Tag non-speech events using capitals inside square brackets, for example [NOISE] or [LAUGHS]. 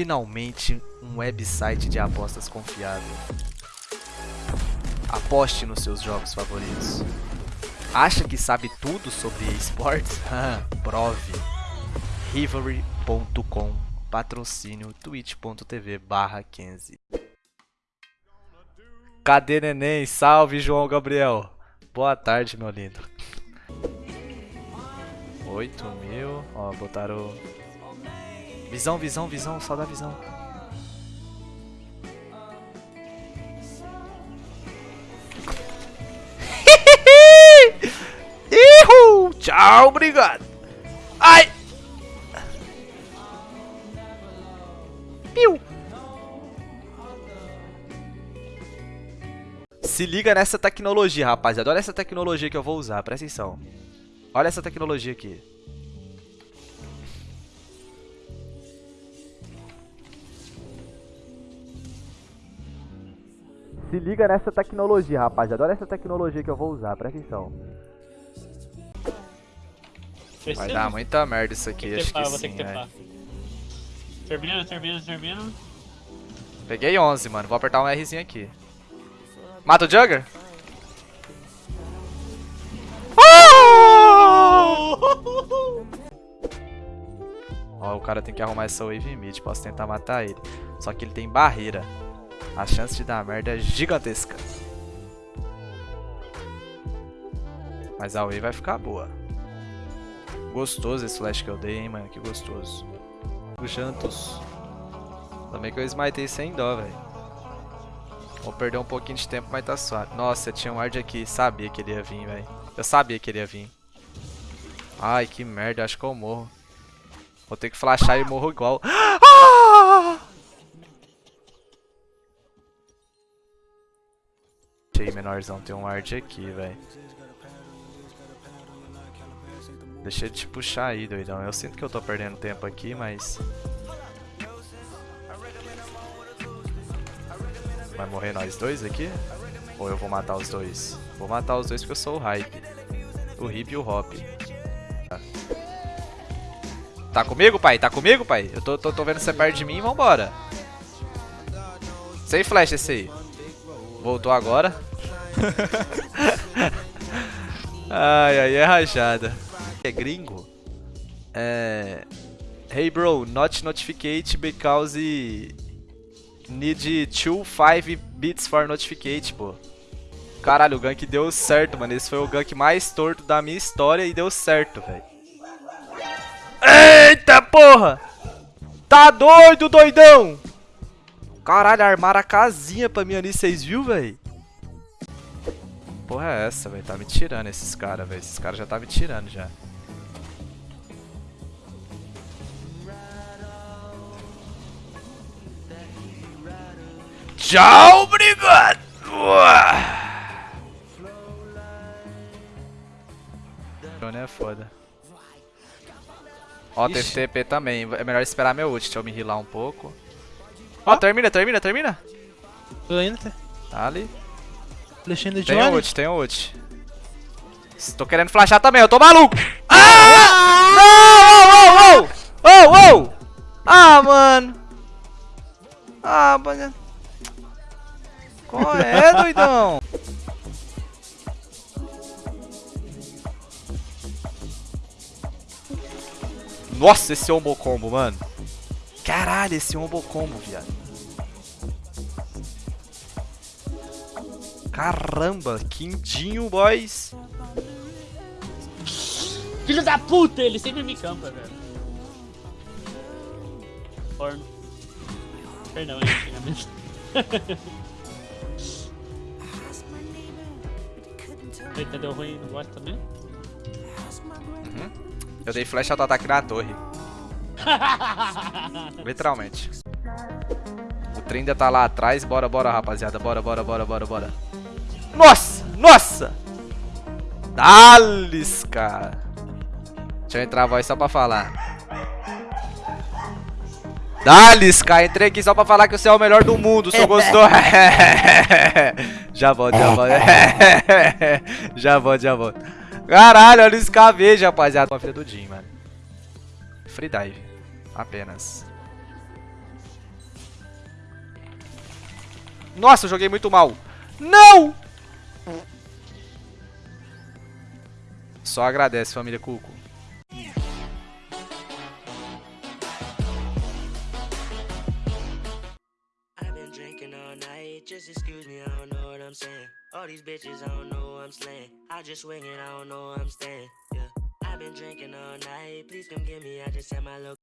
finalmente um website de apostas confiável. Aposte nos seus jogos favoritos. Acha que sabe tudo sobre esportes? [LAUGHS] Prove. Rivalry.com Patrocínio twitch.tv barra 15 Cadê neném? Salve João Gabriel. Boa tarde, meu lindo. 8 mil. Ó, botaram. Visão, visão, visão, só dá visão. [LAUGHS] Ihu! Tchau, obrigado. Ai! Piu! Se liga nessa tecnologia, rapaziada. Olha essa tecnologia que eu vou usar, presta atenção. Olha essa tecnologia aqui. Se liga nessa tecnologia, rapaziada. Olha essa tecnologia que eu vou usar, presta atenção. Vai dar muita merda isso aqui, acho que, sim, Termina, termina, termina. Peguei 11, mano. Vou apertar um Rzinho aqui. Mata o Jugger? Ó, o cara tem que arrumar essa wave mid. Posso tentar matar ele. Só que ele tem barreira. A chance de dar merda é gigantesca. Mas a wave vai ficar boa. Gostoso esse flash que eu dei, hein, mano. Que gostoso. O Jantos. Também que eu smitei sem dó, velho. Vou perder um pouquinho de tempo, mas tá suave. Nossa, tinha um ward aqui. Sabia que ele ia vir, velho. Eu sabia que ele ia vir. Ai, que merda. Acho que eu morro. Vou ter que flashar e morro igual. [GASPS] Ah! Achei menorzão. Tem um ward aqui, velho. Deixa ele te puxar aí, doidão. Eu sinto que eu tô perdendo tempo aqui, mas... Vai morrer nós dois aqui? Ou eu vou matar os dois? Vou matar os dois porque eu sou o hype. O hip e o hop. Tá comigo, pai? Tá comigo, pai? Eu tô, tô, tô vendo você perto de mim, vambora. Sem flash esse aí. Voltou agora. ai, ai, é rajada. É gringo? É... Hey bro, not notificate because need 2 bits for notificate, pô. Caralho, o gank deu certo, mano. Esse foi o gank mais torto da minha história e deu certo, velho. Eita porra! Tá doido, doidão! Caralho, armaram a casinha pra mim ali, vocês viu, velho? Porra é essa, velho? Tá me tirando esses caras, velho. Esses caras já tá me tirando já. Tchau, obrigado! é foda. Ó, tem TP também. É melhor esperar meu ult. Deixa eu me healar um pouco. Ó, oh, termina, termina, termina. Tô indo, tá ali. Flashando de Tem ult, tem ult. Tô querendo flashar também, eu tô maluco. Ah! Não! Oh, oh, oh! Oh, oh! Ah, mano. Ah, mano. Qual é, doidão? Nossa, esse ombo combo, mano. Caralho, esse ombo combo, viado. Caramba, quindinho, boys. Filho da puta, ele sempre me campa, velho. Forno. Perdão, é [LAUGHS] Eita, deu ruim no bot também? Uhum. Eu dei flash auto-ataque na torre. [LAUGHS] Literalmente. O trem ainda tá lá atrás. Bora, bora, rapaziada. Bora, bora, bora, bora, bora. Nossa! Nossa! Dales, cara. Deixa eu entrar a voz só pra falar. Dales, cara. Entrei aqui só pra falar que você é o melhor do mundo. Seu gostou? [LAUGHS] já volto, já volto. [LAUGHS] já volto, já volto. Caralho, olha o escavejo, rapaziada. Uma filha do Jim, mano. Free dive. Apenas. Nossa, eu joguei muito mal. Não! Só agradece, família Cuco. All these bitches, I don't know I'm slaying. I just swing it, I don't know I'm staying. Yeah, I've been drinking all night, please come get me, I just had my look.